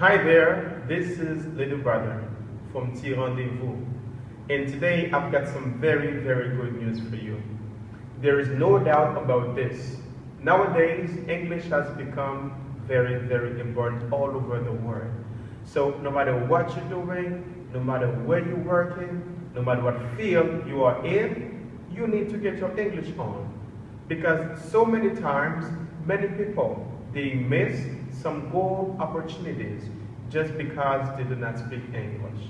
Hi there, this is Little Brother from T Rendezvous, and today I've got some very, very good news for you. There is no doubt about this. Nowadays, English has become very, very important all over the world. So no matter what you're doing, no matter where you're working, no matter what field you are in, you need to get your English on. Because so many times, many people, they miss some gold opportunities just because they do not speak English.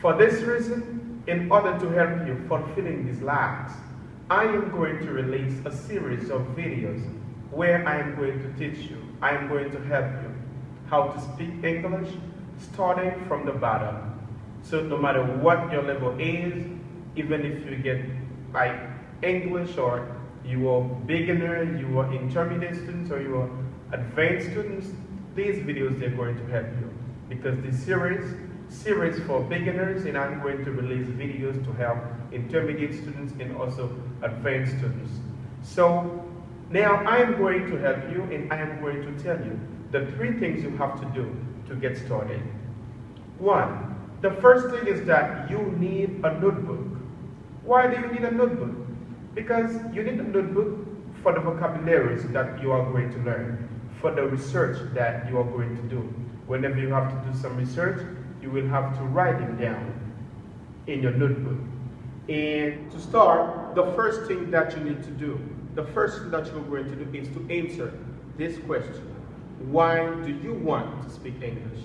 For this reason, in order to help you fulfilling these lacks, I am going to release a series of videos where I am going to teach you, I am going to help you how to speak English starting from the bottom. So no matter what your level is, even if you get like English or you are beginner, you are intermediate student, or you are advanced students, these videos they're going to help you because this series series for beginners and I'm going to release videos to help intermediate students and also advanced students. So now I am going to help you and I am going to tell you the three things you have to do to get started. One, the first thing is that you need a notebook. Why do you need a notebook? Because you need a notebook for the vocabularies that you are going to learn, for the research that you are going to do. Whenever you have to do some research, you will have to write them down in your notebook. And to start, the first thing that you need to do, the first thing that you're going to do is to answer this question. Why do you want to speak English?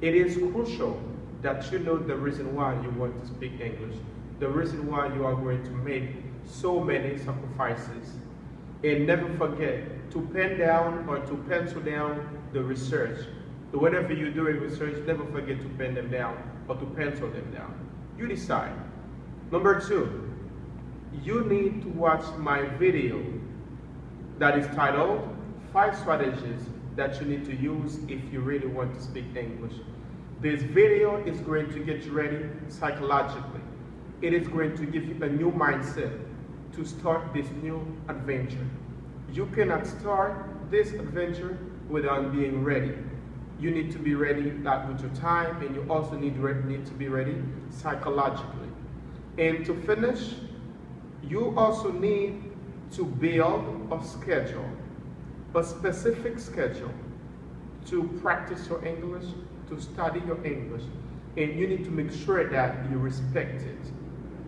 It is crucial that you know the reason why you want to speak English, the reason why you are going to make so many sacrifices. And never forget to pen down or to pencil down the research. Whenever you're doing research, never forget to pen them down or to pencil them down. You decide. Number two, you need to watch my video that is titled Five Strategies that you need to use if you really want to speak English. This video is going to get you ready psychologically. It is going to give you a new mindset to start this new adventure. You cannot start this adventure without being ready. You need to be ready that with your time and you also need, need to be ready psychologically. And to finish, you also need to build a schedule, a specific schedule to practice your English, to study your English. And you need to make sure that you respect it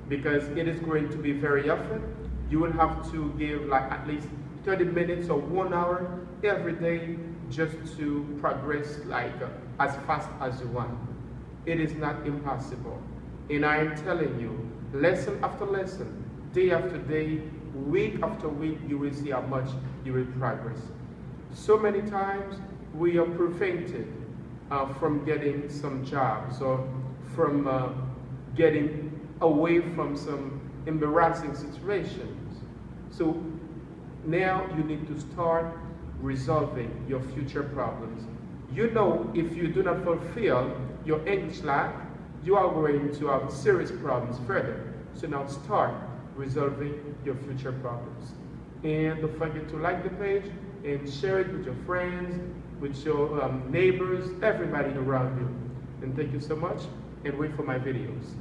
because it is going to be very often. You will have to give like at least 30 minutes or one hour every day just to progress like as fast as you want. It is not impossible. And I am telling you, lesson after lesson, day after day, week after week, you will see how much you will progress. So many times we are prevented uh, from getting some jobs or from uh, getting away from some embarrassing situations. So now you need to start resolving your future problems. You know if you do not fulfill your English lack, you are going to have serious problems further. So now start resolving your future problems. And don't forget to like the page and share it with your friends, with your um, neighbors, everybody around you. And thank you so much and wait for my videos.